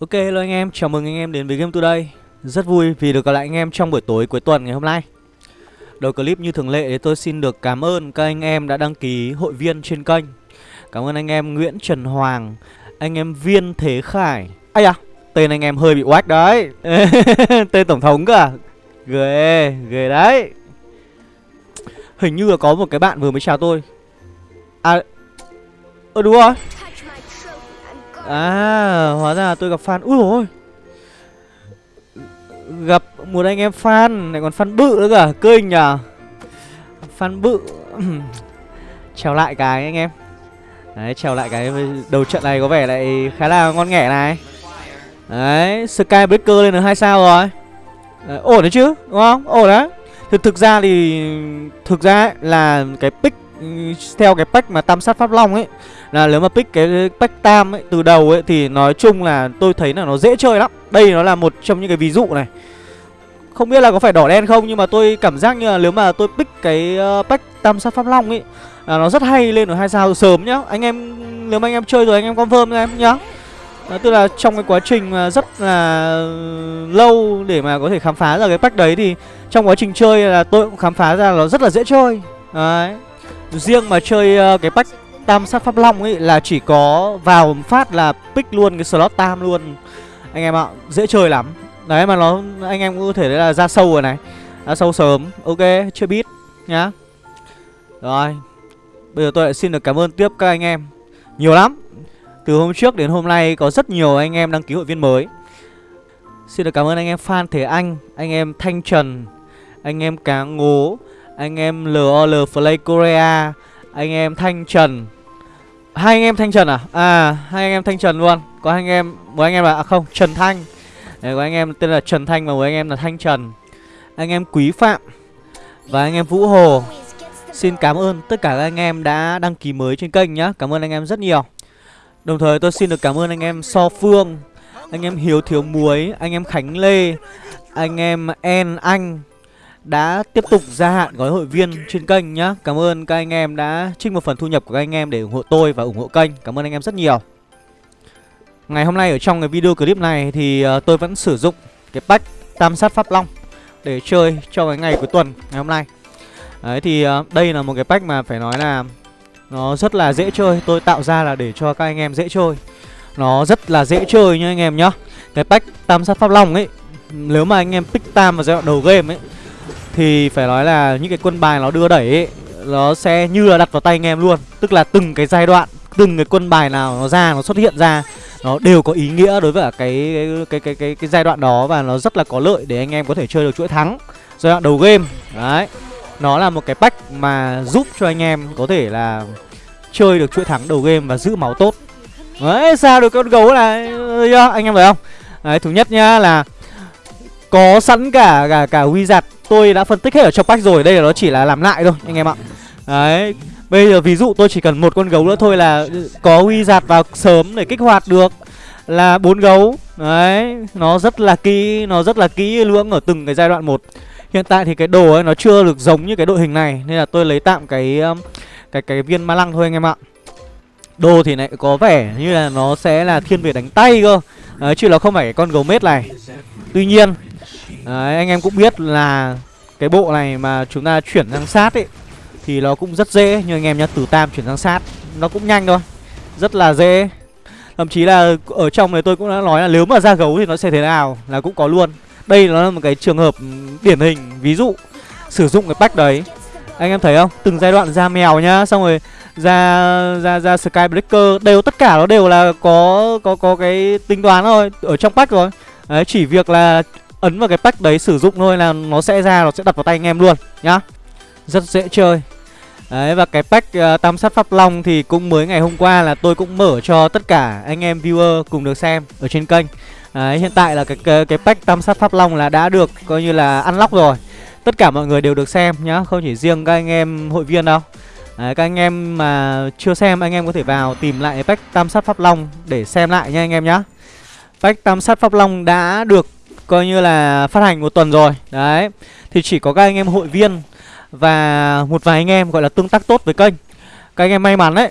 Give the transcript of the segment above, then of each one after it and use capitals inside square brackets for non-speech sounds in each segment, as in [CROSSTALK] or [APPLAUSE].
Ok hello anh em, chào mừng anh em đến với Game Today. Rất vui vì được gặp lại anh em trong buổi tối cuối tuần ngày hôm nay. Đầu clip như thường lệ thì tôi xin được cảm ơn các anh em đã đăng ký hội viên trên kênh. Cảm ơn anh em Nguyễn Trần Hoàng, anh em Viên Thế Khải. Ây à, tên anh em hơi bị oách đấy. [LAUGHS] Tên Tổng thống cơ à? Ghê, ghê đấy. Hình như là có một cái bạn vừa mới chào tôi. À, ờ đúng rồi. À, hóa ra tôi gặp fan. Úi ôi. Gặp một anh em fan, lại còn fan bự nữa cả, kinh à? nhờ. Fan bự. [CLEARS THROAT] Chào lại cái anh em. Đấy, chào lại cái đầu trận này có vẻ lại khá là ngon nghẻ này. Đấy, Skybreaker lên được hai sao rồi. Đấy, Ổn đấy chứ, đúng không? Ổn đấy. Thực, thực ra thì Thực ra ấy, là cái pick theo cái pack mà tam sát pháp long ấy là nếu mà pick cái pack tam ấy từ đầu ấy thì nói chung là tôi thấy là nó dễ chơi lắm. Đây nó là một trong những cái ví dụ này. Không biết là có phải đỏ đen không nhưng mà tôi cảm giác như là nếu mà tôi pick cái ờ, pack tam sát pháp long ấy là nó rất hay lên ở hai sao sớm nhá. Anh em nếu mà anh em chơi rồi anh em confirm cho em nhá. À, tức là trong cái quá trình mà rất là lâu để mà có thể khám phá ra cái pack đấy thì trong quá trình chơi là tôi cũng khám phá ra nó rất là dễ chơi. Đấy. Riêng mà chơi uh, cái pack tam sát pháp long ấy là chỉ có vào phát là pick luôn cái slot tam luôn. Anh em ạ dễ chơi lắm. Đấy mà nó anh em cũng có thể là ra sâu rồi này. Ra sâu sớm. Ok chưa biết nhá. Rồi. Bây giờ tôi lại xin được cảm ơn tiếp các anh em. Nhiều lắm. Từ hôm trước đến hôm nay có rất nhiều anh em đăng ký hội viên mới. Xin được cảm ơn anh em phan thế anh anh em thanh trần anh em cá ngố anh em lol play korea anh em thanh trần hai anh em thanh trần à à hai anh em thanh trần luôn có hai anh em một anh em là à không trần thanh Đấy, có anh em tên là trần thanh và một anh em là thanh trần anh em quý phạm và anh em vũ hồ xin cảm ơn tất cả các anh em đã đăng ký mới trên kênh nhá cảm ơn anh em rất nhiều đồng thời tôi xin được cảm ơn anh em so phương anh em hiếu thiếu muối anh em khánh lê anh em en anh đã tiếp tục gia hạn gói hội viên trên kênh nhá. Cảm ơn các anh em đã trích một phần thu nhập của các anh em để ủng hộ tôi và ủng hộ kênh. Cảm ơn anh em rất nhiều. Ngày hôm nay ở trong cái video clip này thì ờ, tôi vẫn sử dụng cái pack Tam sát Pháp Long Để chơi cho cái ngày cuối tuần ngày hôm nay. Đấy, thì ờ, đây là một cái pack mà phải nói là Nó rất là dễ chơi. Tôi tạo ra là để cho các anh em dễ chơi. Nó rất là dễ chơi nha anh em nhá. Cái pack Tam sát Pháp Long ấy, Nếu mà anh em pick Tam vào giai đoạn đầu game ấy thì phải nói là những cái quân bài nó đưa đẩy ấy, Nó sẽ như là đặt vào tay anh em luôn. Tức là từng cái giai đoạn Từng cái quân bài nào nó ra Nó xuất hiện ra Nó đều có ý nghĩa đối với cả cái cái, cái cái cái cái giai đoạn đó Và nó rất là có lợi để anh em có thể chơi được chuỗi thắng Giai đoạn đầu game. Đấy. Nó là một cái pack mà giúp cho anh em có thể là Chơi được chuỗi thắng đầu game và giữ máu tốt. Đấy sao được con gấu này? Anh em thấy không? Đấy thứ nhất nhá là Có sẵn cả cả cả wizard tôi đã phân tích hết ở trong pack rồi đây là nó chỉ là làm lại thôi anh em ạ. Đấy bây giờ ví dụ tôi chỉ cần một con gấu nữa thôi là có huy giạt vào sớm để kích hoạt được là bốn gấu. Đấy nó rất là kỹ nó rất là kỹ lưỡng ở từng cái giai đoạn một. Hiện tại thì cái đồ ấy nó chưa được giống như cái đội hình này nên là tôi lấy tạm cái um, cái cái viên ma lăng thôi anh em ạ. Đồ thì lại có vẻ như là nó sẽ là thiên về đánh tay cơ. Đấy, chứ nó không phải cái con gấu mết này. Tuy nhiên Đấy, anh em cũng biết là cái bộ này mà chúng ta chuyển sang sát ấy thì nó cũng rất dễ như anh em nhá, từ tam chuyển sang sát nó cũng nhanh thôi. Rất là dễ. Thậm chí là ở trong này tôi cũng đã nói là nếu mà ra gấu thì nó sẽ thế nào là cũng có luôn. Đây nó là một cái trường hợp điển hình ví dụ sử dụng cái pack đấy. Anh em thấy không? Từng giai đoạn ra mèo nhá, xong rồi ra ra ra Skybreaker đều tất cả nó đều là có có có cái tính toán thôi ở trong pack rồi. Đấy chỉ việc là ấn vào cái pack đấy sử dụng thôi là nó sẽ ra nó sẽ đặt vào tay anh em luôn nhá. Rất dễ chơi. Đấy và cái pack uh, tam sát pháp long thì cũng mới ngày hôm qua là tôi cũng mở cho tất cả anh em viewer cùng được xem ở trên kênh. Đấy hiện tại là cái cái, cái pack tam sát pháp long là đã được coi như là unlock rồi. Tất cả mọi người đều được xem nhá không chỉ riêng các anh em hội viên đâu. Đấy, các anh em mà chưa xem anh em có thể vào tìm lại pack tam sát pháp long để xem lại nha anh em nhá. Pack tam sát pháp long đã được coi như là phát hành một tuần rồi. Đấy. Thì chỉ có các anh em hội viên Và một vài anh em gọi là tương tác tốt với kênh. Các anh em may mắn đấy.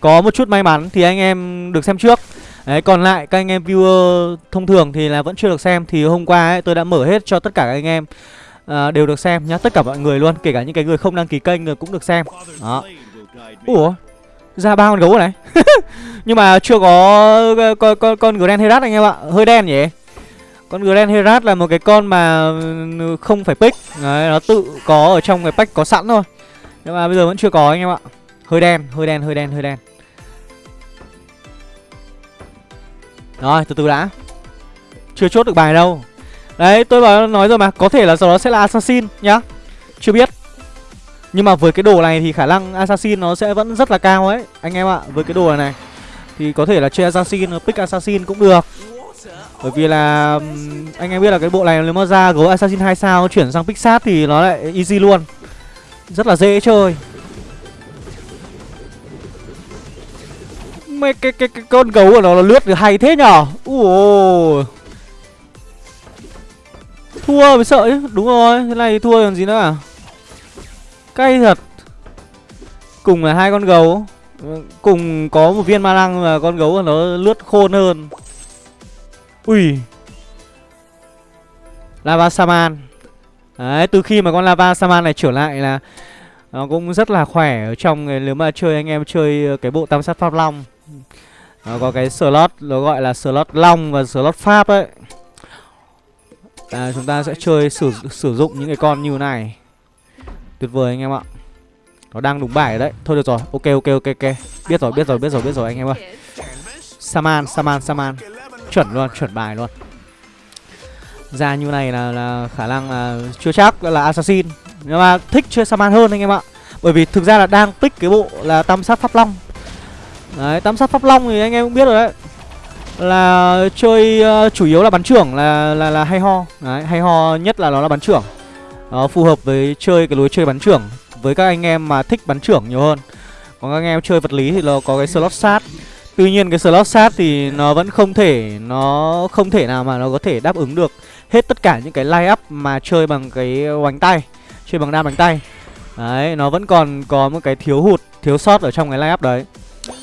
Có một chút may mắn thì anh em được xem trước. Đấy, còn lại các anh em viewer thông thường thì là vẫn chưa được xem. Thì hôm qua ấy, tôi đã mở hết cho tất cả các anh em uh, đều được xem nhá. Tất cả mọi người luôn, kể cả những cái người không đăng ký kênh cũng được xem. Đó. Ủa, ra ba con gấu này. [LAUGHS] Nhưng mà chưa có con, con, con Grand Herat anh em ạ. Hơi đen nhỉ? Con Grand Herat là một cái con mà ừ, không phải pick. Đấy, nó tự có ở trong cái pack có sẵn thôi. Nhưng mà bây giờ vẫn chưa có anh em ạ. Hơi đen, hơi đen, hơi đen, hơi đen. Rồi, từ từ đã. Chưa chốt được bài đâu. Đấy, tôi bảo nói rồi mà Có thể là sau đó sẽ là Assassin nhá. Chưa biết. Nhưng mà với cái đồ này thì khả năng Assassin nó sẽ vẫn rất là cao ấy Anh em ạ, với cái đồ này này Thì có thể là chơi Assassin, pick Assassin cũng được bởi vì là anh em biết là cái bộ này nếu mà ra gấu Assassin 2 sao chuyển sang Pixat thì nó lại easy luôn. Rất là dễ chơi. Mấy cái, cái, cái con gấu của nó là lướt được hay thế nhở? Ủa Thua mới sợ chứ. Đúng rồi Thế này thua còn gì nữa à? Cay thật. Cùng là hai con gấu. Cùng có một viên ma năng mà con gấu của nó lướt khôn hơn. Ui. Lava Saman. Đấy, từ khi mà con Lava Saman này trở lại là Nó cũng rất là khỏe ở trong Nếu mà chơi anh em chơi cái bộ tam sát Pháp Long. Nó có cái slot nó gọi là slot long và slot pháp ấy. À, chúng ta sẽ chơi sử sử dụng những cái con như này. Tuyệt vời anh em ạ. Nó đang đúng bài đấy. Thôi được rồi ok ok ok ok. Biết rồi biết rồi biết rồi biết rồi anh em ơi. Saman saman saman chuẩn luôn chuẩn bài luôn. Ra như này là, là khả năng là chưa chắc là assassin. Nhưng mà thích chơi saman hơn anh em ạ. Bởi vì thực ra là đang pick cái bộ là tam sát pháp long. Đấy, tam sát pháp long thì anh em cũng biết rồi đấy. Là chơi uh, chủ yếu là bắn trưởng là là là hay ho. Đấy, hay ho nhất là nó là bắn trưởng. Nó phù hợp với chơi cái lối chơi bắn trưởng. Với các anh em mà thích bắn trưởng nhiều hơn. Còn các anh em chơi vật lý thì nó có cái slot sát. Tuy nhiên cái slot sát thì nó vẫn không thể Nó không thể nào mà nó có thể đáp ứng được Hết tất cả những cái line up mà chơi bằng cái bánh tay Chơi bằng đam bánh tay Đấy, nó vẫn còn có một cái thiếu hụt, thiếu sót ở trong cái line up đấy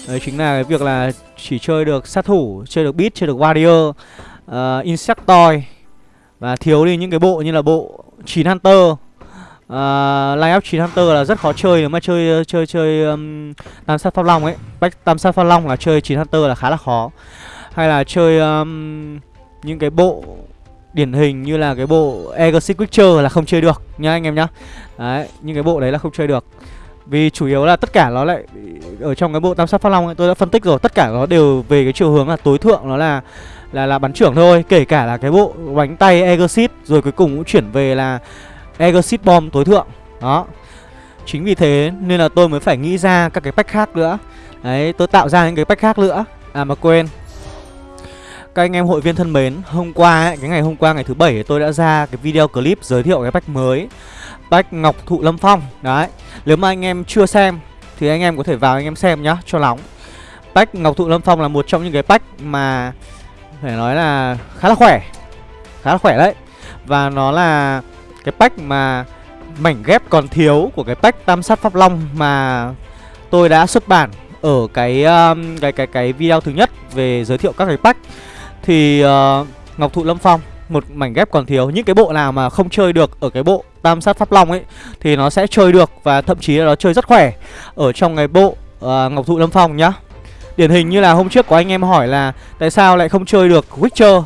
Đấy chính là cái việc là chỉ chơi được sát thủ, chơi được beat, chơi được warrior, uh, insectoid và thiếu đi những cái bộ như là bộ 9 hunter. Uh, line up 9 hunter là rất khó chơi nếu mà chơi chơi chơi um, tam sát pháp long ấy. Bách tam sát pháp long là chơi 9 hunter là khá là khó. Hay là chơi um, những cái bộ điển hình như là cái bộ Exit Witcher là không chơi được nha anh em nhá. Đấy, những cái bộ đấy là không chơi được. Vì chủ yếu là tất cả nó lại ở trong cái bộ tam sát pháp long ấy tôi đã phân tích rồi, tất cả nó đều về cái chiều hướng là tối thượng nó là là là bắn trưởng thôi, kể cả là cái bộ bánh tay Exit rồi cuối cùng cũng chuyển về là Exit bomb tối thượng. Đó. Chính vì thế nên là tôi mới phải nghĩ ra các cái pack khác nữa. Đấy, tôi tạo ra những cái pack khác nữa. À mà quên. Các anh em hội viên thân mến, hôm qua ấy, cái ngày hôm qua ngày thứ bảy tôi đã ra cái video clip giới thiệu cái pack mới Pack Ngọc Thụ Lâm Phong Đấy Nếu mà anh em chưa xem Thì anh em có thể vào anh em xem nhá Cho nóng Pack Ngọc Thụ Lâm Phong là một trong những cái pack mà Phải nói là khá là khỏe Khá là khỏe đấy Và nó là cái bách mà Mảnh ghép còn thiếu của cái bách Tam sát Pháp Long Mà tôi đã xuất bản Ở cái um, cái cái cái video thứ nhất Về giới thiệu các cái bách Thì uh, Ngọc Thụ Lâm Phong một mảnh ghép còn thiếu những cái bộ nào mà không chơi được ở cái bộ tam sát pháp long ấy thì nó sẽ chơi được và thậm chí là nó chơi rất khỏe. Ở trong cái bộ uh, ngọc thụ lâm phong nhá. Điển hình như là hôm trước có anh em hỏi là tại sao lại không chơi được witcher?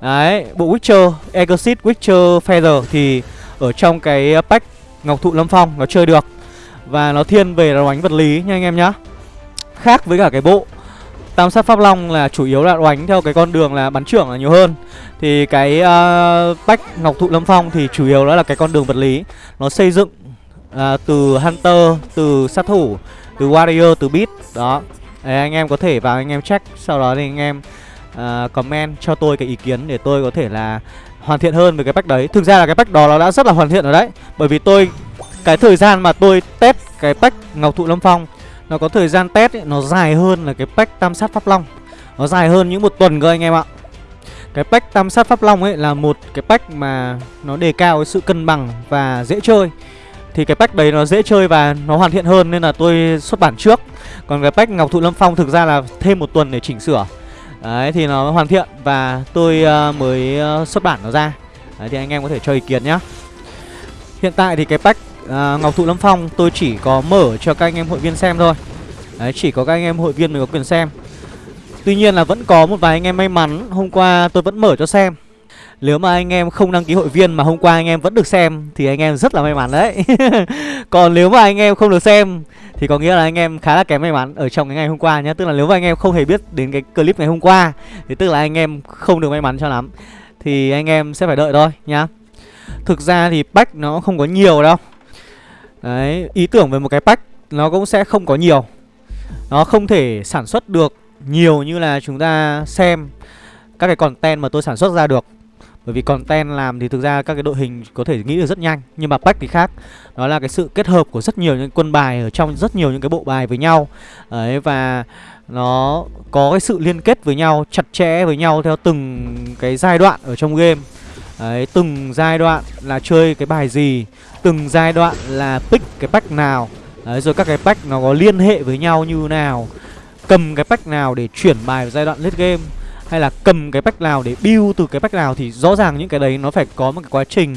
Đấy bộ witcher exit witcher feather thì ở trong cái ờ, pack ngọc thụ lâm phong nó chơi được. Và nó thiên về là đánh vật lý nha anh em nhá. Khác với cả cái bộ Tam sát Pháp Long là chủ yếu là đánh theo cái con đường là bắn trưởng là nhiều hơn. Thì cái uh, pack Ngọc Thụ Lâm Phong thì chủ yếu đó là cái con đường vật lý. Nó xây dựng uh, từ Hunter, từ sát thủ, từ Warrior, từ Beat Đó. Đấy, anh em có thể vào anh em check Sau đó thì anh em uh, comment cho tôi cái ý kiến để tôi có thể là hoàn thiện hơn về cái pack đấy. Thực ra là cái pack đó nó đã rất là hoàn thiện rồi đấy. Bởi vì tôi, cái thời gian mà tôi test cái pack Ngọc Thụ Lâm Phong nó có thời gian test ấy, nó dài hơn là cái pack tam sát pháp long. Nó dài hơn những một tuần cơ anh em ạ. Cái pack tam sát pháp long ấy là một cái pack mà nó đề cao cái sự cân bằng và dễ chơi. Thì cái pack đấy nó dễ chơi và nó hoàn thiện hơn nên là tôi xuất bản trước. Còn cái pack Ngọc Thụ Lâm Phong thực ra là thêm một tuần để chỉnh sửa. Đấy thì nó hoàn thiện và tôi uh, mới uh, xuất bản nó ra. Đấy thì anh em có thể cho ý kiến nhá. Hiện tại thì cái pack uh, Ngọc Thụ Lâm Phong tôi chỉ có mở cho các anh em hội viên xem thôi. Đấy chỉ có các anh em hội viên mới có quyền xem. Tuy nhiên là vẫn có một vài anh em may mắn Hôm qua tôi vẫn mở cho xem nếu mà anh em không đăng ký hội viên mà hôm qua anh em vẫn được xem Thì anh em rất là may mắn đấy. [LAUGHS] Còn nếu mà anh em không được xem Thì có nghĩa là anh em khá là kém may mắn ở trong cái ngày hôm qua nhé Tức là nếu mà anh em không hề biết đến cái clip ngày hôm qua Thì tức là anh em không được may mắn cho lắm. Thì anh em sẽ phải đợi thôi nhá. Thực ra thì pack nó không có nhiều đâu. Đấy, ý tưởng về một cái pack nó cũng sẽ không có nhiều. Nó không thể sản xuất được nhiều như là chúng ta xem các cái content mà tôi sản xuất ra được bởi vì content làm thì thực ra các cái đội hình có thể nghĩ được rất nhanh Nhưng mà pack thì khác. Đó là cái sự kết hợp của rất nhiều những quân bài ở trong rất nhiều những cái bộ bài với nhau. Đấy và nó có cái sự liên kết với nhau chặt chẽ với nhau theo từng cái giai đoạn ở trong game. Đấy, từng giai đoạn là chơi cái bài gì Từng giai đoạn là pick cái pack nào. Đấy, rồi các cái pack nó có liên hệ với nhau như nào Cầm cái pack nào để chuyển bài vào giai đoạn late game hay là cầm cái pack nào để build từ cái pack nào thì rõ ràng những cái đấy nó phải có một cái quá trình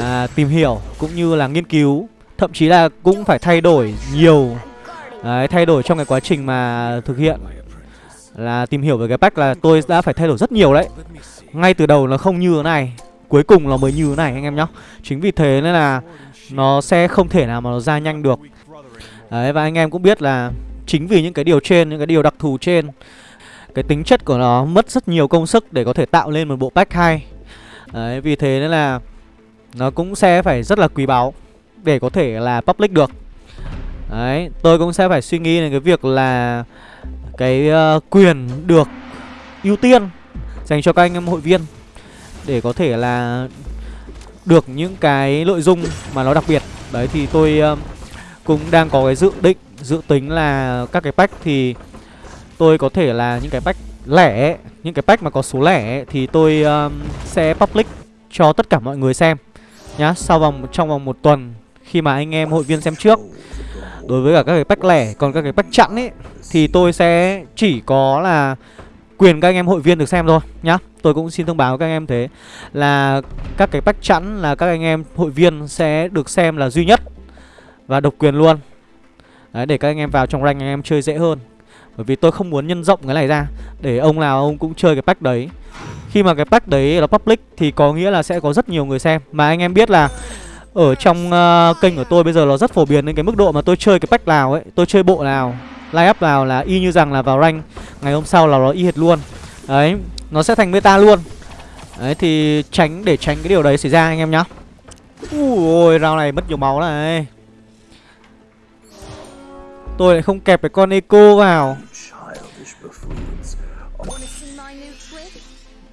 à, tìm hiểu cũng như là nghiên cứu. Thậm chí là cũng phải thay đổi nhiều đấy, thay đổi trong cái quá trình mà thực hiện. Là tìm hiểu về cái pack là tôi đã phải thay đổi rất nhiều đấy. Ngay từ đầu nó không như thế này cuối cùng nó mới như thế này anh em nhá. Chính vì thế nên là nó sẽ không thể nào mà nó ra nhanh được. Đấy và anh em cũng biết là chính vì những cái điều trên những cái điều đặc thù trên cái tính chất của nó mất rất nhiều công sức để có thể tạo lên một bộ pack hay Đấy, vì thế nên là nó cũng sẽ phải rất là quý báu để có thể là public được. Đấy, tôi cũng sẽ phải suy nghĩ đến cái việc là cái uh, quyền được ưu tiên dành cho các anh em hội viên để có thể là được những cái nội dung mà nó đặc biệt. Đấy thì tôi uh, cũng đang có cái dự định dự tính là các cái pack thì tôi có thể là những cái pack lẻ những cái pack mà có số lẻ thì tôi um, sẽ public cho tất cả mọi người xem nhá. Sau vòng trong vòng một tuần khi mà anh em hội viên xem trước đối với cả các cái pack lẻ còn các cái pack chẵn ấy thì tôi sẽ chỉ có là quyền các anh em hội viên được xem thôi nhá. Tôi cũng xin thông báo các anh em thế là các cái pack chẵn là các anh em hội viên sẽ được xem là duy nhất và độc quyền luôn. Đấy, để các anh em vào trong rank anh em chơi dễ hơn bởi vì tôi không muốn nhân rộng cái này ra. Để ông nào ông cũng chơi cái pack đấy. Khi mà cái pack đấy nó public Thì có nghĩa là sẽ có rất nhiều người xem. Mà anh em biết là Ở trong uh, kênh của tôi bây giờ nó rất phổ biến đến cái mức độ mà tôi chơi cái pack nào ấy Tôi chơi bộ nào Line up nào là y như rằng là vào rank. Ngày hôm sau là nó y hệt luôn. Đấy Nó sẽ thành meta luôn. Đấy thì tránh để tránh cái điều đấy xảy ra anh em nhá. Ui ôi round này mất nhiều máu này. Tôi lại không kẹp cái con Eco vào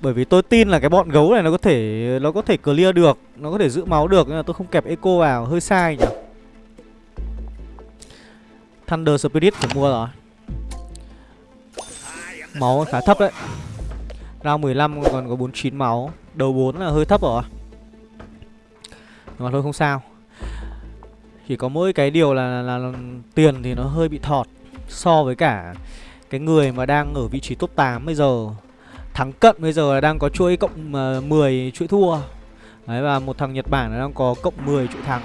Bởi vì tôi tin là cái bọn gấu này nó có thể nó có thể clear được, nó có thể giữ máu được nên là tôi không kẹp Eco vào, hơi sai nhỉ. Thunder Spirit phải mua rồi. Máu khá thấp đấy. Round 15 còn có 49 máu, đầu 4 là hơi thấp rồi. Nhưng mà thôi không sao. Chỉ có mỗi cái điều là, là, là, tiền thì nó hơi bị thọt So với cả cái người mà đang ở vị trí top 8 bây giờ. Thắng cận bây giờ là đang có chuỗi cộng ờ, uh, 10 chuỗi thua. Đấy và một thằng Nhật Bản đang có cộng 10 chuỗi thắng.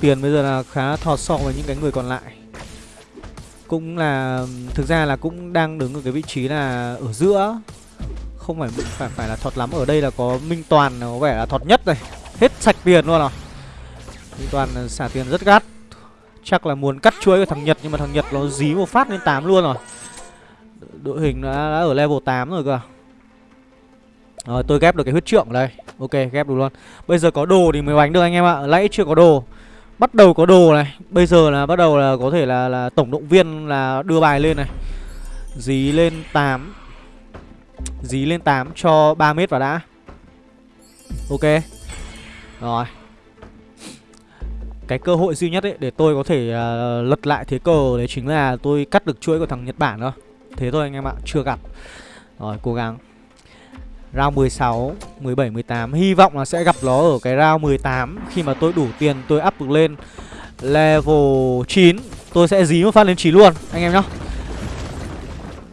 Tiền bây giờ là khá thọt so với những cái người còn lại. Cũng là Thực ra là cũng đang đứng ở cái vị trí là Ở giữa không phải phải phải là thọt lắm. Ở đây là có minh toàn có vẻ là thọt nhất này. Hết sạch tiền luôn rồi minh toàn xả tiền rất gắt. Chắc là muốn cắt chuỗi của thằng nhật nhưng mà thằng nhật nó dí một phát lên 8 luôn rồi. Đội hình đã, đã ở level 8 rồi cơ. Rồi tôi ghép được cái huyết trượng ở đây. Ok ghép được luôn. Bây giờ có đồ thì mới bánh được anh em ạ. Nãy chưa có đồ. Bắt đầu có đồ này. Bây giờ là bắt đầu là có thể là là tổng động viên là đưa bài lên này. Dí lên 8 Dí lên 8 cho 3 mét vào đã. Ok. Rồi. Cái cơ hội duy nhất ấy để tôi có thể uh, lật lại thế cờ Đấy chính là tôi cắt được chuỗi của thằng Nhật Bản thôi Thế thôi anh em ạ, chưa gặp. Rồi cố gắng. Round 16, 17, 18 Hy vọng là sẽ gặp nó ở cái round 18 Khi mà tôi đủ tiền tôi up được lên Level 9 Tôi sẽ dí một phát lên 9 luôn. Anh em nhá.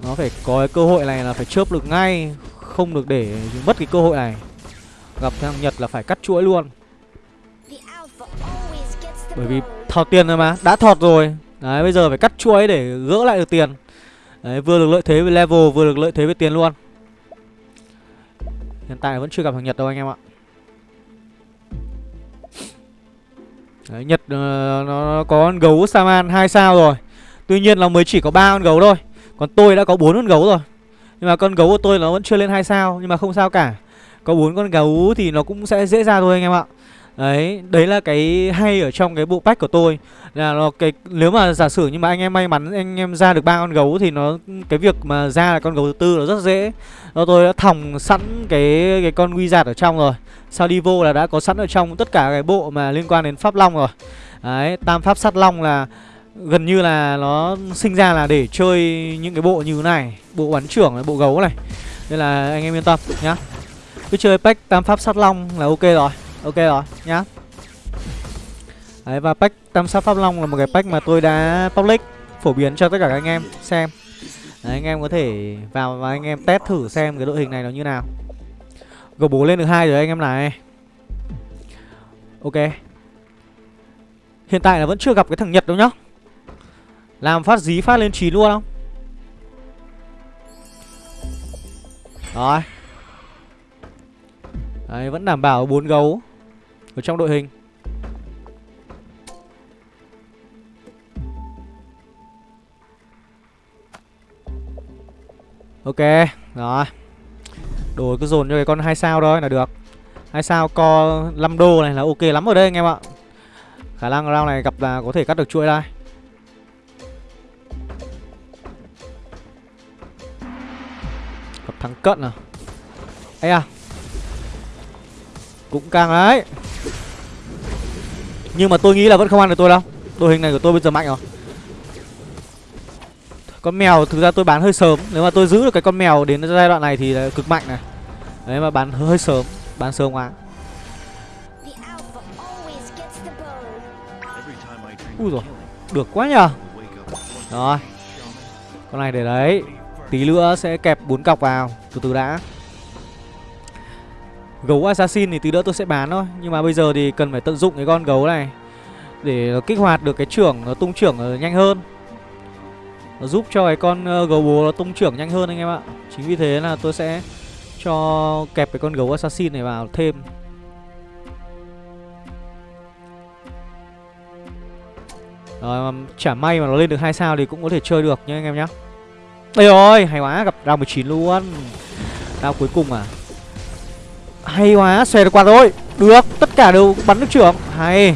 Nó phải có cái cơ hội này là phải chớp được ngay Không được để mất cái cơ hội này. Gặp thằng Nhật là phải cắt chuỗi luôn. Bởi vì thọt tiền rồi mà Đã thọt rồi. Đấy bây giờ phải cắt chuỗi để gỡ lại được tiền. Đấy vừa được lợi thế về level Vừa được lợi thế về tiền luôn. Hiện tại vẫn chưa gặp thằng Nhật đâu anh em ạ. Đấy, Nhật uh, nó có con gấu Saman 2 sao rồi. Tuy nhiên là mới chỉ có ba con gấu thôi. Còn tôi đã có bốn con gấu rồi Nhưng mà con gấu của tôi nó vẫn chưa lên hai sao Nhưng mà không sao cả Có bốn con gấu thì nó cũng sẽ dễ ra thôi anh em ạ Đấy, đấy là cái hay ở trong cái bộ pack của tôi là nó cái nếu mà giả sử nhưng mà anh em may mắn anh em ra được ba con gấu thì nó cái việc mà ra là con gấu thứ tư nó rất dễ. Nó tôi đã thòng sẵn cái cái con quy giạt ở trong rồi. Sao đi vô là đã có sẵn ở trong tất cả cái bộ mà liên quan đến pháp long rồi. Đấy, tam pháp sát long là gần như là nó sinh ra là để chơi những cái bộ như thế này, bộ bắn trưởng bộ gấu này. Nên là anh em yên tâm nhá. Cứ chơi pack tam pháp sát long là ok rồi. Ok rồi nhá Đấy và pack tam sát pháp long là một cái pack mà tôi đã public phổ biến cho tất cả các anh em xem Đấy, anh em có thể vào và anh em test thử xem cái đội hình này nó như nào Gấu bố lên được hai rồi anh em này Ok Hiện tại là vẫn chưa gặp cái thằng Nhật đâu nhá làm phát dí phát lên 9 luôn không? Rồi. Đấy vẫn đảm bảo bốn gấu ở trong đội hình. Ok, rồi. Đồ cứ dồn cho cái con hai sao thôi là được. Hai sao co 5 đô này là ok lắm rồi đây anh em ạ. Khả năng round này gặp là có thể cắt được chuỗi đây. Gặp thắng cận à? Ây à? Cũng càng đấy nhưng mà tôi nghĩ là vẫn không ăn được tôi đâu. Đội hình này của tôi bây giờ mạnh rồi. Con mèo thực ra tôi bán hơi sớm. Nếu mà tôi giữ được cái con mèo đến giai đoạn này thì là cực mạnh này. Đấy mà bán hơi sớm Bán sớm quá. Ui rồi Được quá nhờ. Rồi. Con này để đấy Tí nữa sẽ kẹp bốn cọc vào, Từ từ đã. Gấu assassin thì tí nữa tôi sẽ bán thôi, Nhưng mà bây giờ thì cần phải tận dụng cái con gấu này Để nó kích hoạt được cái trưởng, Nó tung trưởng nhanh hơn. Nó giúp cho cái con ờ, gấu bố nó tung trưởng nhanh hơn anh em ạ. Chính vì thế là tôi sẽ cho kẹp cái con gấu assassin này vào thêm. Rồi chả may mà nó lên được hai sao thì cũng có thể chơi được nhá anh em nhá. Ây ơi, hay quá, gặp round 19 luôn. Round cuối cùng à? Hay quá, xòe được quạt rồi. Được, tất cả đều bắn được trưởng. Hay.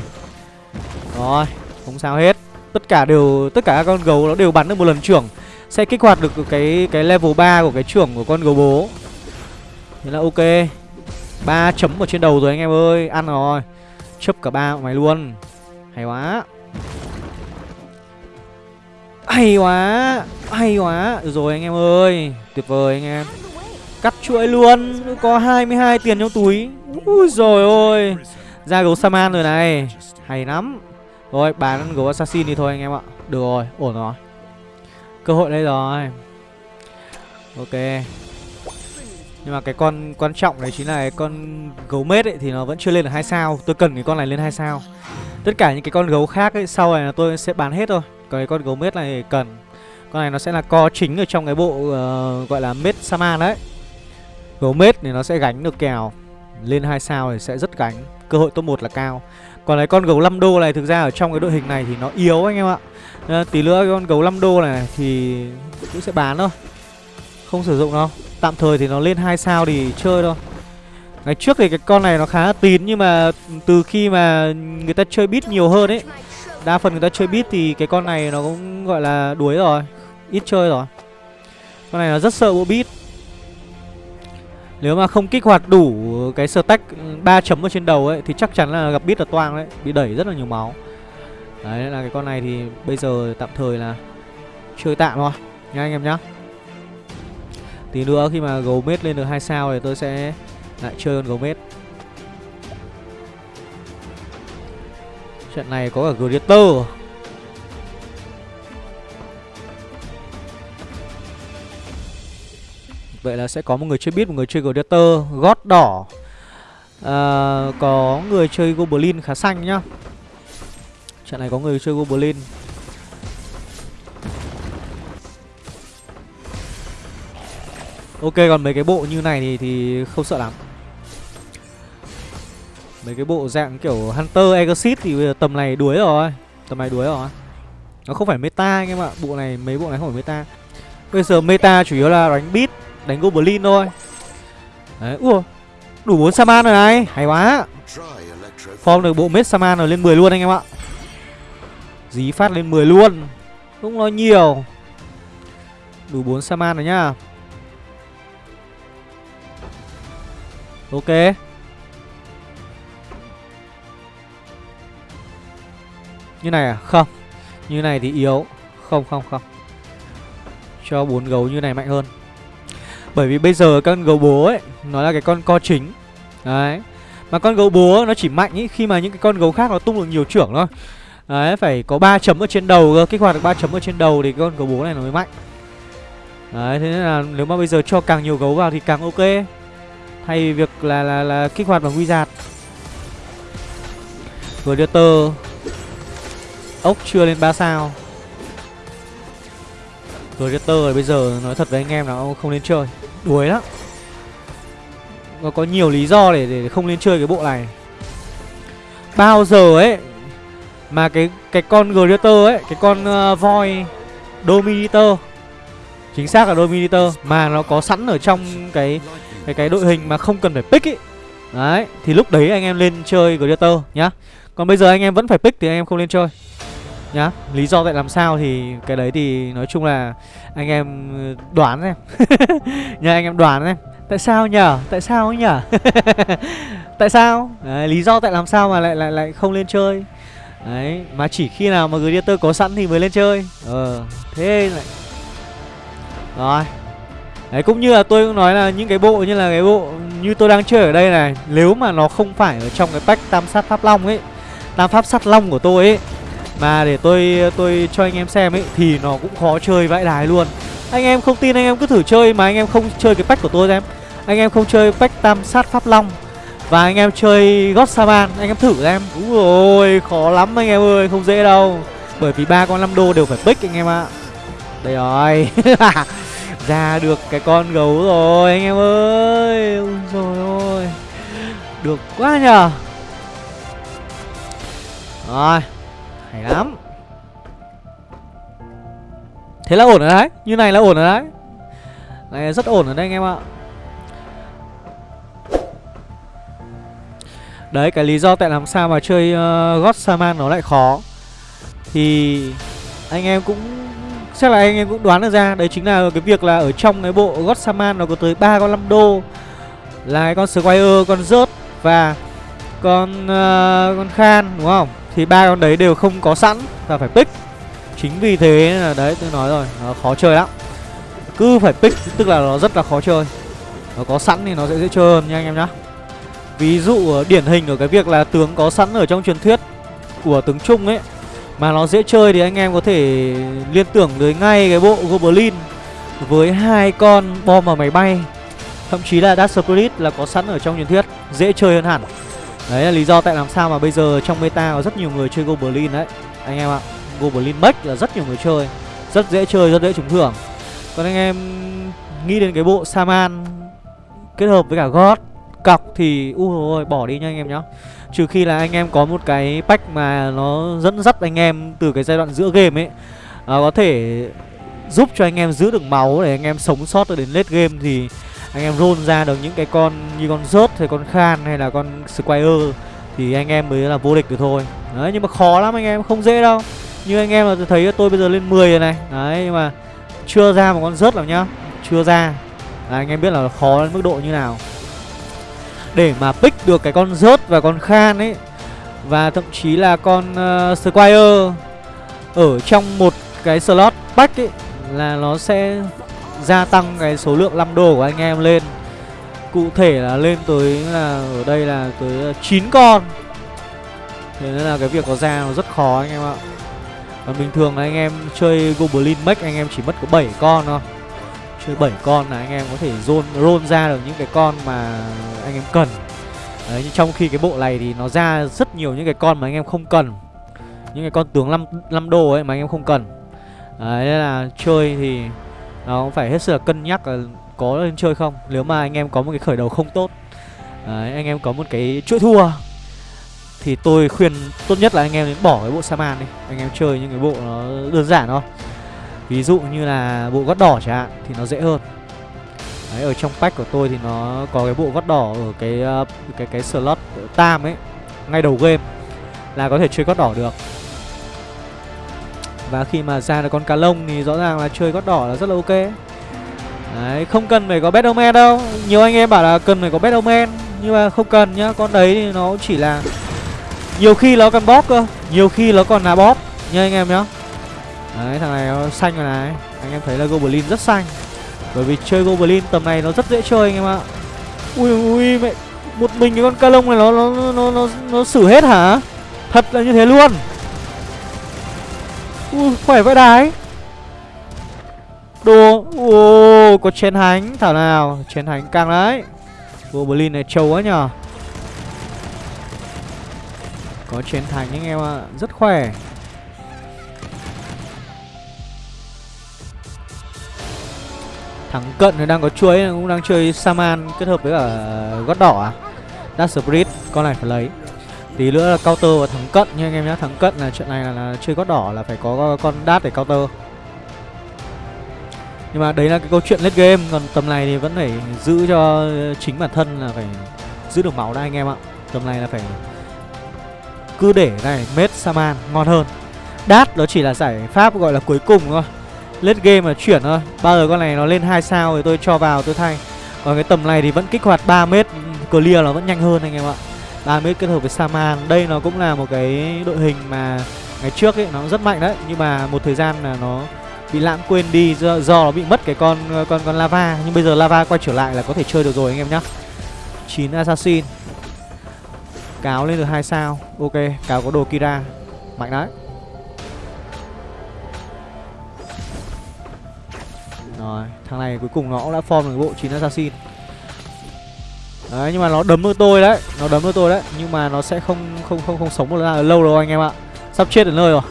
Rồi, không sao hết. Tất cả đều, tất cả các con gấu nó đều bắn được một lần trưởng. Sẽ kích hoạt được cái cái level 3 của cái trưởng của con gấu bố. Thế là ok. Ba chấm ở trên đầu rồi anh em ơi. Ăn rồi. Chấp cả ba mày luôn. Hay quá. Hay quá. Hay quá. Rồi anh em ơi, Tuyệt vời anh em. Cắt chuỗi luôn, Có 22 tiền trong túi. Ui rồi ôi, Ra gấu Saman rồi này. Hay lắm. Rồi, bán gấu Assassin đi thôi anh em ạ. Được rồi, ổn rồi. Cơ hội đây rồi. Ok. Nhưng mà cái con quan trọng đấy chính là cái con gấu mết ấy, Thì nó vẫn chưa lên được hai sao. Tôi cần cái con này lên hai sao. Tất cả những cái con gấu khác ấy, Sau này là tôi sẽ bán hết thôi. Còn cái con gấu mết này cần. Con này nó sẽ là co chính ở trong cái bộ uh, Gọi là mết sama đấy. Gấu mết thì nó sẽ gánh được kèo. Lên 2 sao thì sẽ rất gánh. Cơ hội top 1 là cao. Còn lấy con gấu 5 đô này thực ra ở trong cái đội hình này thì nó yếu anh em ạ. À, Tí nữa con gấu 5 đô này thì cũng sẽ bán thôi. Không sử dụng đâu. Tạm thời thì nó lên 2 sao thì chơi thôi. Ngày trước thì cái con này nó khá là tín Nhưng mà từ khi mà người ta chơi bit nhiều hơn ấy Đa phần người ta chơi bit thì cái con này nó cũng gọi là đuối rồi. Ít chơi rồi. Con này nó rất sợ bộ bit nếu mà không kích hoạt đủ cái stack 3 chấm ở trên đầu ấy, Thì chắc chắn là gặp bit là toang đấy, Bị đẩy rất là nhiều máu. Đấy là cái con này thì bây giờ tạm thời là Chơi tạm thôi, Nha anh em nhá. Tí nữa khi mà gấu mết lên được 2 sao thì tôi sẽ lại chơi con gấu mết. Trận này có cả Gladiator Vậy là sẽ có một người chơi biết, một người chơi Gladiator Gót đỏ. À, Có người chơi Goblin khá xanh nhá. Trận này có người chơi Goblin. Ok còn mấy cái bộ như này thì thì không sợ lắm. Mấy cái bộ dạng kiểu Hunter Exit thì bây giờ tầm này đuối rồi Tầm này đuối rồi. Nó không phải meta anh em ạ Bộ này mấy bộ này không phải meta. Bây giờ meta chủ yếu là đánh beat. Đánh Goblin thôi. Đấy ua Đủ bốn Saman rồi này, Hay quá. Form được bộ mết Saman rồi, lên 10 luôn anh em ạ. Dí phát lên 10 luôn, Không nói nhiều. Đủ bốn Saman rồi nhá. Ok. Như này à? Không. Như này thì yếu. Không không không. Cho bốn gấu như này mạnh hơn. Bởi vì bây giờ con gấu bố ấy, Nó là cái con co chính. Đấy. Mà con gấu bố nó chỉ mạnh ý, khi mà những cái con gấu khác nó tung được nhiều trưởng thôi. Đấy, phải có 3 chấm ở trên đầu cơ, Kích hoạt được 3 chấm ở trên đầu thì con gấu bố này nó mới mạnh. Đấy, thế nên là nếu mà bây giờ cho càng nhiều gấu vào thì càng ok. Thay vì việc là là là kích hoạt bằng wizard tơ Ốc chưa lên 3 sao. Gladiator bây giờ nói thật với anh em là ông không nên chơi. Đuối lắm. Nó có nhiều lý do để, để không nên chơi cái bộ này. Bao giờ ấy Mà cái cái con Gladiator ấy Cái con ờ, uh, voi Dominator Chính xác là Dominator Mà nó có sẵn ở trong cái cái cái đội hình mà không cần phải pick ấy. Đấy Thì lúc đấy anh em lên chơi Gladiator nhá. Còn bây giờ anh em vẫn phải pick thì anh em không lên chơi nhá lý do tại làm sao thì cái đấy thì nói chung là anh em ừ, đoán em [LAUGHS] nhá anh em đoán em tại sao nhở? Tại sao nhở? [LAUGHS] Tại sao? Đấy, lý do tại làm sao mà lại lại lại không lên chơi. Đấy mà chỉ khi nào mà gladiator có sẵn thì mới lên chơi. Ờ thế lại. Rồi. Đấy cũng như là tôi cũng nói là những cái bộ như là cái bộ như tôi đang chơi ở đây này Nếu mà nó không phải ở trong cái pack tam sát pháp long ấy Tam pháp sát long của tôi ấy mà để tôi tôi cho anh em xem ấy, Thì nó cũng khó chơi vãi đái luôn. Anh em không tin, anh em cứ thử chơi Mà anh em không chơi cái pack của tôi xem. Anh em không chơi pack tam sát pháp long. Và anh em chơi God saban Anh em thử xem. Úi ôi khó lắm anh em ơi, Không dễ đâu. Bởi vì ba con 5 đô đều phải pick anh em ạ. Đây rồi. [LAUGHS] Ra được cái con gấu rồi anh em ơi. Ôi rồi ôi. Được quá nhờ. Rồi hay lắm. Thế là ổn rồi đấy Như này là ổn rồi đấy. Này rất ổn rồi đây anh em ạ. Đấy cái lý do tại làm sao mà chơi uh, God Saman nó lại khó. Thì anh em cũng chắc là anh em cũng đoán được ra Đấy chính là cái việc là ở trong cái bộ God Saman nó có tới ba con 5 đô. Là cái con Squire, con rớt và con uh, con Khan đúng không? Thì ba con đấy đều không có sẵn và phải pick. Chính vì thế là đấy, tôi nói rồi, nó khó chơi lắm. Cứ phải pick, tức là nó rất là khó chơi. Nó có sẵn thì nó sẽ dễ chơi hơn nha anh em nhá. Ví dụ điển hình ở cái việc là tướng có sẵn ở trong truyền thuyết của tướng trung ấy, mà nó dễ chơi thì anh em có thể liên tưởng tới ngay cái bộ goblin với hai con bom ở máy bay. Thậm chí là Dark Spirit là có sẵn ở trong truyền thuyết, dễ chơi hơn hẳn. Đấy là lý do tại làm sao mà bây giờ trong meta có rất nhiều người chơi Goblin đấy. Anh em ạ Goblin Mech là rất nhiều người chơi Rất dễ chơi, rất dễ trúng thưởng. Còn anh em nghĩ đến cái bộ Saman Kết hợp với cả God Cọc thì u ôi bỏ đi nha anh em nhá. Trừ khi là anh em có một cái pack mà nó dẫn dắt anh em từ cái giai đoạn giữa game ấy. À, Có thể giúp cho anh em giữ được máu để anh em sống sót đến late game thì anh em roll ra được những cái con như con rớt hay con khan hay là con squire thì anh em mới là vô địch được thôi. Đấy nhưng mà khó lắm anh em không dễ đâu. Như anh em là thấy tôi bây giờ lên 10 rồi này. Đấy nhưng mà chưa ra một con rớt nào nhá. Chưa ra. Là anh em biết là khó đến mức độ như nào. Để mà pick được cái con rớt và con khan ấy và thậm chí là con uh, squire ở trong một cái slot pack ấy là nó sẽ gia tăng cái số lượng lăm đồ của anh em lên. Cụ thể là lên tới là ở đây là tới 9 con. Thế nên là cái việc có ra nó rất khó anh em ạ. Còn bình thường là anh em chơi Goblin Mech anh em chỉ mất có 7 con thôi. Chơi 7 con là anh em có thể roll, roll ra được những cái con mà anh em cần. Đấy, nhưng trong khi cái bộ này thì nó ra rất nhiều những cái con mà anh em không cần. Những cái con tướng 5, 5 đô ấy mà anh em không cần. Đấy, nên là chơi thì nó cũng phải hết sức là cân nhắc là có lên chơi không. Nếu mà anh em có một cái khởi đầu không tốt Đấy, anh em có một cái chuỗi thua thì tôi khuyên tốt nhất là anh em nên bỏ cái bộ Saman đi. Anh em chơi những cái bộ nó đơn giản thôi. Ví dụ như là bộ gót đỏ chẳng hạn Thì nó dễ hơn. Đấy, ở trong pack của tôi thì nó có cái bộ gót đỏ ở cái ờ, cái cái slot tam ấy ngay đầu game là có thể chơi gót đỏ được và khi mà ra được con cá lông thì rõ ràng là chơi gót đỏ là rất là ok. Đấy, không cần phải có Batman đâu. Nhiều anh em bảo là cần phải có Batman Nhưng mà không cần nhá. Con đấy thì nó chỉ là nhiều khi nó còn bóp cơ Nhiều khi nó còn là bóp Nha anh em nhá. Đấy thằng này nó xanh rồi này. Anh em thấy là Goblin rất xanh. Bởi vì chơi Goblin tầm này nó rất dễ chơi anh em ạ. Ui ui mẹ. Một mình cái con ca lông này nó nó nó nó, nó, nó xử hết hả? Thật là như thế luôn. Ui, khỏe vãi đái Đồ Ồ có chén hánh. Thảo nào, Chén hánh căng đấy. Goblin này trâu quá nhở có chiến thành anh em ạ, Rất khỏe. Thằng cận thì đang có chuối, cũng đang chơi Saman kết hợp với cả gót đỏ à? Dark Con này phải lấy. Tí nữa là counter và thắng cận nha anh em nhé thắng cận là chuyện này là, là chơi gót đỏ là phải có con đát để counter. Nhưng mà đấy là cái câu chuyện late game Còn tầm này thì vẫn phải giữ cho chính bản thân là phải giữ được máu đã anh em ạ. Tầm này là phải cứ để này mết saman ngon hơn. Đát nó chỉ là giải pháp gọi là cuối cùng thôi. Late game là chuyển thôi. Bao giờ con này nó lên hai sao thì tôi cho vào tôi thay. Còn cái tầm này thì vẫn kích hoạt 3 mét clear nó vẫn nhanh hơn anh em ạ ba mid kết hợp với saman đây nó cũng là một cái đội hình mà ngày trước ấy nó rất mạnh đấy. Nhưng mà một thời gian là nó bị lãng quên đi do, do nó bị mất cái con con con lava. Nhưng bây giờ lava quay trở lại là có thể chơi được rồi anh em nhá. 9 assassin. Cáo lên được hai sao. Ok, cáo có đồ Kira. Mạnh đấy. Rồi, thằng này cuối cùng nó cũng đã form được bộ 9 assassin. Đấy, nhưng mà nó đấm được tôi đấy Nó đấm được tôi đấy Nhưng mà nó sẽ không không không không sống một lâu đâu anh em ạ. Sắp chết đến nơi rồi.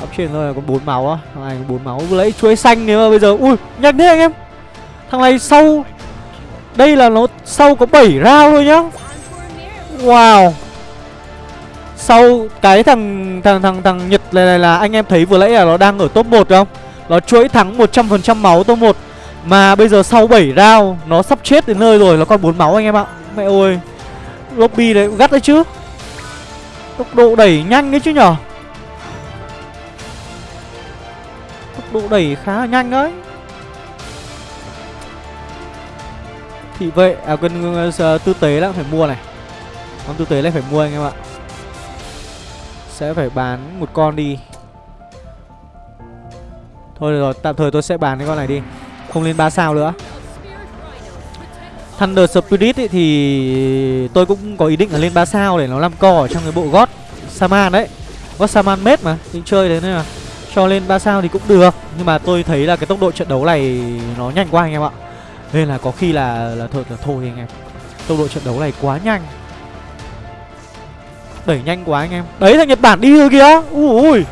Sắp chết đến nơi rồi, còn bốn máu á. Thằng này có 4 máu. Vừa lấy chuối xanh nếu mà bây giờ Ui, nhanh thế anh em. Thằng này sau Đây là nó sau có 7 round thôi nhá. Wow. Sau cái thằng thằng thằng thằng Nhật này, này là anh em thấy vừa nãy là nó đang ở top 1 không? Nó chuỗi thắng 100% máu top 1 mà bây giờ sau 7 round Nó sắp chết đến nơi rồi Nó còn 4 máu anh em ạ. Mẹ ơi Lobby đấy gắt đấy chứ. Tốc độ đẩy nhanh đấy chứ nhở? Tốc độ đẩy khá là nhanh đấy. Thị vệ À quên uh, tư tế là phải mua này. Con tư tế này phải mua anh em ạ. Sẽ phải bán một con đi. Thôi rồi tạm thời tôi sẽ bán cái con này đi. Không lên 3 sao nữa. Thunder Spirit ấy thì tôi cũng có ý định là lên 3 sao để nó làm co ở trong cái bộ gót Saman đấy. Gót Saman mết mà Định chơi đấy nên là cho lên 3 sao thì cũng được. Nhưng mà tôi thấy là cái tốc độ trận đấu này nó nhanh quá anh em ạ. Nên là có khi là là thôi, là thôi anh em. Tốc độ trận đấu này quá nhanh. Đẩy nhanh quá anh em. Đấy thằng Nhật Bản đi rồi kìa. Ui ui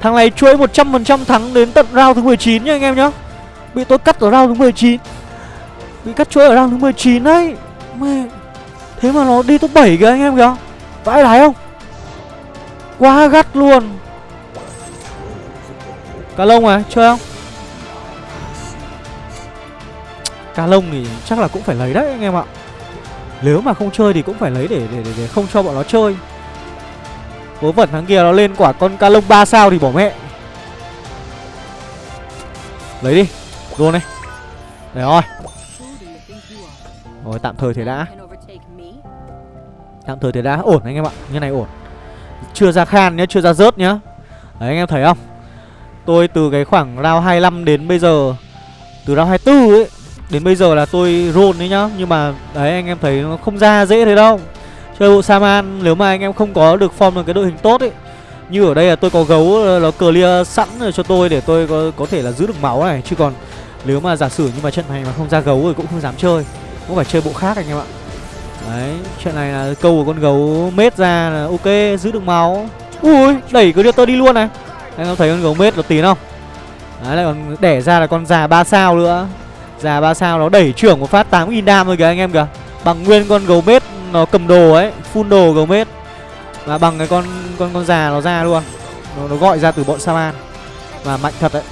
Thằng này chuỗi 100% thắng đến tận round thứ 19 nha anh em nhá. Bị tôi cắt ở round thứ 19 Bị cắt chuỗi ở round thứ 19 đấy. Mẹ. Thế mà nó đi top 7 kìa anh em kìa. Vãi đái không? Quá gắt luôn. Cá lông à chơi không? Cá lông thì chắc là cũng phải lấy đấy anh em ạ. Nếu mà không chơi thì cũng phải lấy để để, để, để không cho bọn nó chơi. Vớ vẩn thằng kia nó lên quả con ca lông 3 sao thì bỏ mẹ. Lấy đi. Luôn này Để rồi Rồi tạm thời thế đã. Tạm thời thế đã. Ổn anh em ạ. Như này ổn. Chưa ra khan nhá Chưa ra rớt nhá. Đấy anh em thấy không? Tôi từ cái khoảng round 25 đến bây giờ Từ round 24 ấy Đến bây giờ là tôi roll đấy nhá. Nhưng mà đấy anh em thấy nó không ra dễ thế đâu. Chơi bộ Saman nếu mà anh em không có được form được cái đội hình tốt ấy Như ở đây là tôi có gấu ờ, nó clear sẵn cho tôi để tôi có, có thể là giữ được máu này. Chứ còn nếu mà giả sử nhưng mà trận này mà không ra gấu rồi cũng không dám chơi Cũng phải chơi bộ khác anh em ạ. Đấy, chuyện này là câu của con gấu mết ra là ok, giữ được máu. Ui, đẩy tôi đi luôn này. Anh em thấy con gấu mết nó tín không? Đấy lại còn đẻ ra là con già ba sao nữa. Già ba sao nó đẩy trưởng một phát 8.000 đam rồi kìa anh em kìa. Bằng nguyên con gấu mết nó cầm đồ ấy Full đồ gấu mết. Và bằng cái con con con già nó ra luôn. Nó, nó gọi ra từ bọn Saman Và mạnh thật đấy.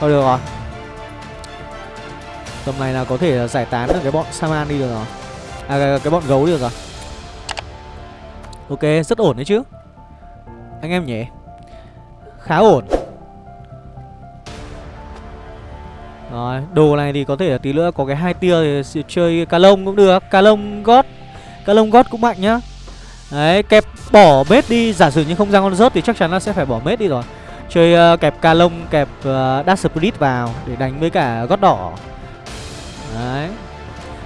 Thôi được rồi. Tầm này là có thể giải tán được cái bọn Saman đi được rồi À cái, cái bọn gấu đi được rồi Ok rất ổn đấy chứ Anh em nhỉ Khá ổn Rồi, đồ này thì có thể là tí nữa có cái hai tia thì chơi cá lông cũng được, cá lông gót. Cá lông gót cũng mạnh nhá. Đấy, kẹp bỏ mết đi, giả sử như không ra con rớt thì chắc chắn là sẽ phải bỏ mết đi rồi. Chơi uh, kẹp ca lông, kẹp ờ, uh, dash split vào để đánh với cả gót đỏ. Đấy.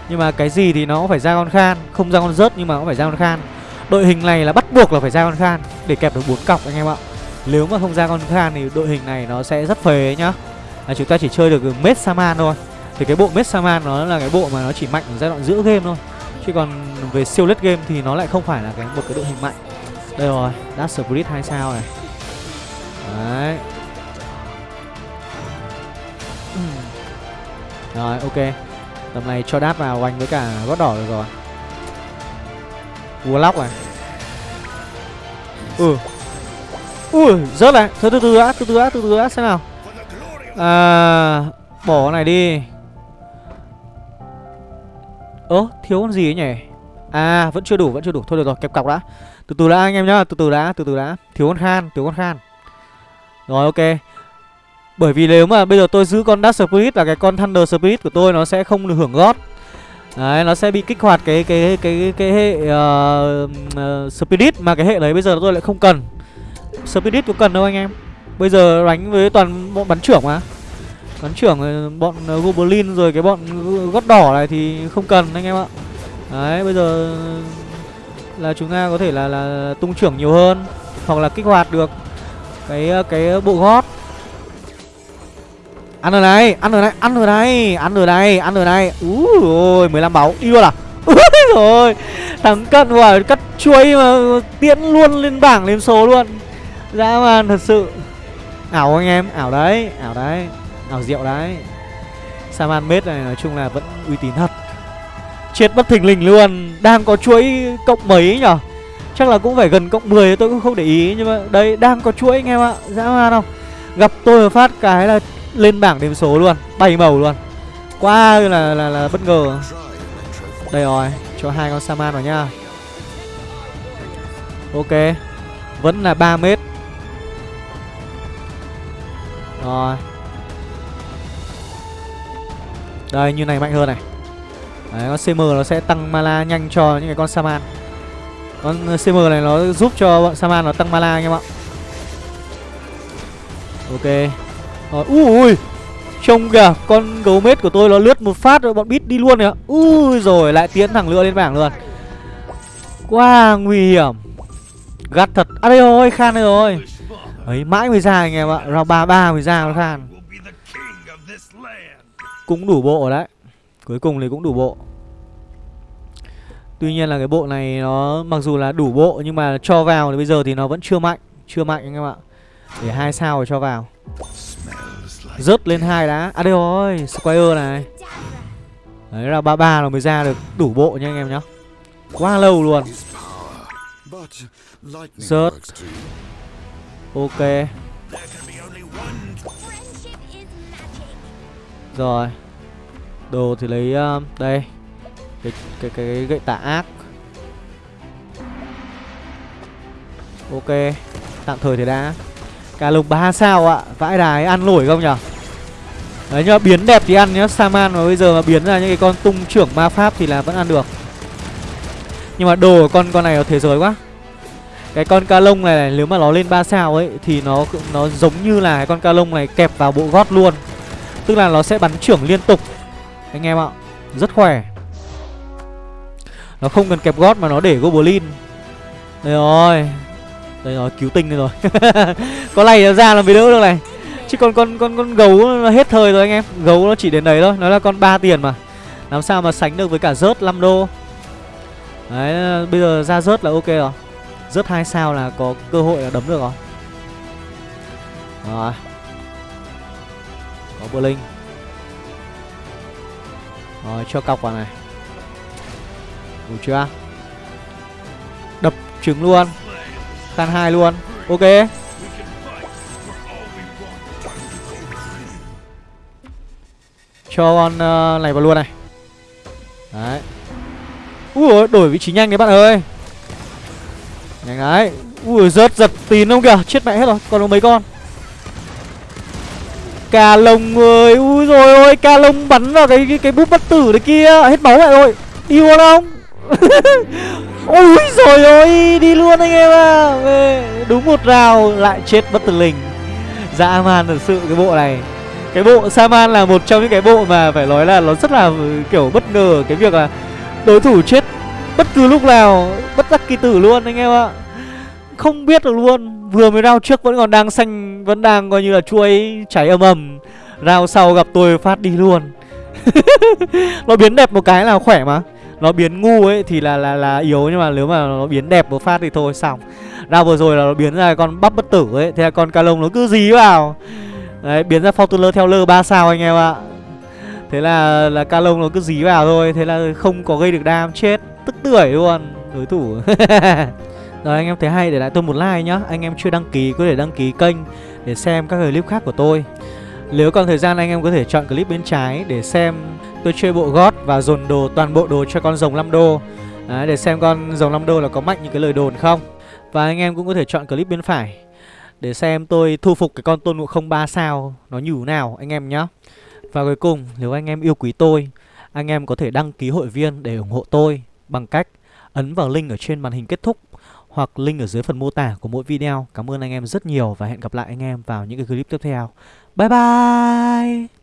Nhưng mà cái gì thì nó cũng phải ra con khan, không ra con rớt nhưng mà cũng phải ra con khan. Đội hình này là bắt buộc là phải ra con khan để kẹp được bốn cọc anh em ạ. Nếu mà không ra con khan thì đội hình này nó sẽ rất phế nhá. Là chúng ta chỉ chơi được Mết Saman thôi. Thì cái bộ Mết Saman nó là cái bộ mà nó chỉ mạnh ở giai đoạn giữa game thôi. Chứ còn về siêu lết game thì nó lại không phải là cái một cái đội hình mạnh. Đây rồi, Dash Spirit 2 sao này. Đấy. Ừ. Rồi, ok. Tầm này cho đát vào oanh với cả gót đỏ được rồi Warlock này Ừ. Ui, rớt này. Thôi từ từ đã, từ từ đã, từ từ đã, xem nào. À Bỏ này đi. Ơ thiếu con gì ấy nhỉ? À vẫn chưa đủ vẫn chưa đủ. Thôi được rồi kẹp cọc đã. Từ từ đã anh em nhá. Từ từ đã từ từ đã. Thiếu con khan thiếu con khan. Rồi ok. Bởi vì nếu mà bây giờ tôi giữ con Dark Spirit Và cái con Thunder Spirit của tôi Nó sẽ không được hưởng gót Đấy, nó sẽ bị kích hoạt cái cái cái cái hệ uh, uh, Spirit mà cái hệ đấy bây giờ tôi lại không cần. Spirit có cần đâu anh em. Bây giờ đánh với toàn bọn bắn trưởng mà Bắn trưởng ờ, bọn Goblin rồi cái bọn gót đỏ này thì không cần anh em ạ Đấy bây giờ là chúng ta có thể là là tung trưởng nhiều hơn hoặc là kích hoạt được cái cái bộ gót ăn rồi này, ăn rồi này, ăn rồi này, ăn rồi này, ăn rồi này. Úi ôi 15 máu đi luôn à? [LAUGHS] Rồi thằng cận quả cắt chuối mà tiễn luôn lên bảng lên số luôn. Dã man thật sự. Ảo anh em? Ảo đấy ảo đấy. Ảo rượu đấy. Saman mết này, nói chung là vẫn uy tín thật. Chết bất thình lình luôn. Đang có chuỗi cộng mấy nhở? Chắc là cũng phải gần cộng 10 tôi cũng không để ý. Nhưng mà đây, đang có chuỗi anh em ạ. Dã man không? Gặp tôi phát cái là lên bảng điểm số luôn bảy màu luôn. Quá là là là bất ngờ. Đây rồi, cho hai con saman vào nha. Ok, vẫn là 3 mét. Rồi. Đây, như này mạnh hơn này. Đấy, con CM nó sẽ tăng mana nhanh cho những cái con Saman. Con CM này nó giúp cho bọn Saman nó tăng mana anh em ạ Ok. Ờ, rồi ui ui. Trông kìa, Con gấu mết của tôi nó lướt một phát rồi bọn bít đi luôn kìa. Ui rồi, lại tiến thẳng lựa lên bảng luôn. Quá nguy hiểm. Gắt thật. À đây rồi, Khan đây rồi. Ấy, mãi mới ra anh em ạ. Round ba ba mới ra nó khan. Cũng đủ bộ đấy. Cuối cùng thì cũng đủ bộ. Tuy nhiên là cái bộ này nó mặc dù là đủ bộ, nhưng mà cho vào thì bây giờ thì nó vẫn chưa mạnh. Chưa mạnh anh em ạ. Để hai sao rồi cho vào rớt lên hai đã à đây rồi square này. Đấy là ba ba nó mới ra được đủ bộ nha anh em nhá. Quá lâu luôn. Rớt. Ok. Rồi. Đồ thì lấy uh, Đây. Cái, cái, cái, cái gậy tả ác. Ok. Tạm thời thì đã. Cả lục 3 sao ạ? Vãi đài ăn nổi không nhở Đấy nhưng mà biến đẹp thì ăn nhá. Saman mà bây giờ mà biến ra những cái con tung trưởng ma pháp thì là vẫn ăn được. Nhưng mà đồ của con con này ở thế giới quá. Cái con ca lông này, này nếu mà nó lên 3 sao ấy thì nó nó giống như là cái con ca lông này kẹp vào bộ gót luôn. Tức là nó sẽ bắn trưởng liên tục. Anh em ạ rất khỏe. Nó không cần kẹp gót mà nó để Goblin. Đây rồi. Đây rồi, cứu tinh đây rồi. [LAUGHS] Có này ra là mới đỡ được này? Chứ còn con con con gấu nó hết thời rồi anh em. Gấu nó chỉ đến đấy thôi. Nó là con 3 tiền mà. Làm sao mà sánh được với cả rớt 5 đô? Đấy, bây giờ ra rớt là ok rồi. Rớt hai sao là có cơ hội là đấm được rồi. Rồi. Có bơ linh. Rồi, cho cọc vào này. Đủ chưa? Đập trứng luôn. Khan hai luôn. Ok. Cho con uh, này vào luôn này. Đấy. Ui đổi vị trí nhanh đấy bạn ơi. Nhanh đấy. Ui rớt giật tín không kìa. Chết mẹ hết rồi. Còn có mấy con? Cà lông ơi. Ui rồi ôi Cà lông bắn vào cái cái, cái bút bất tử đấy kia. Hết máu lại rồi. Đi luôn không? [LAUGHS] Ui rồi ôi Đi luôn anh em à Đúng một rào, Lại chết bất tử linh. Dạ, Dã man thật sự cái bộ này. Cái bộ Saman là một trong những cái bộ mà phải nói là nó rất là, kiểu, bất ngờ Cái việc là đối thủ chết bất cứ lúc nào, Bất đắc kỳ tử luôn anh em ạ. Không biết được luôn, Vừa mới rao trước vẫn còn đang xanh, Vẫn đang coi như là chuối, cháy âm ầm. Rao sau gặp tôi phát đi luôn. [LAUGHS] Nó biến đẹp một cái là khỏe mà. Nó biến ngu ấy thì là là là yếu, Nhưng mà nếu mà nó biến đẹp một phát thì thôi, xong. Ra vừa rồi là nó biến ra con bắp bất tử ấy, Thế là con ca lông nó cứ dí vào. Đấy, biến ra Fortuner theo lơ ba sao anh em ạ. Thế là là ca lông nó cứ dí vào thôi, Thế là không có gây được đam, chết, Tức tưởi luôn, Đối thủ. [LAUGHS] Rồi, anh em thấy hay, để lại tôi một like nhá. Anh em chưa đăng ký, có thể đăng ký kênh Để xem các clip khác của tôi. Nếu còn thời gian anh em có thể chọn clip bên trái Để xem tôi chơi bộ gót Và dồn đồ toàn bộ đồ cho con rồng 5 đô Đấy, Để xem con rồng 5 đô là có mạnh những cái lời đồn không Và anh em cũng có thể chọn clip bên phải Để xem tôi thu phục cái con tôn ngộ không 3 sao Nó như nào anh em nhé Và cuối cùng nếu anh em yêu quý tôi Anh em có thể đăng ký hội viên để ủng hộ tôi Bằng cách ấn vào link ở trên màn hình kết thúc hoặc link ở dưới phần mô tả của mỗi video. Cảm ơn anh em rất nhiều và hẹn gặp lại anh em vào những cái clip tiếp theo. 拜拜。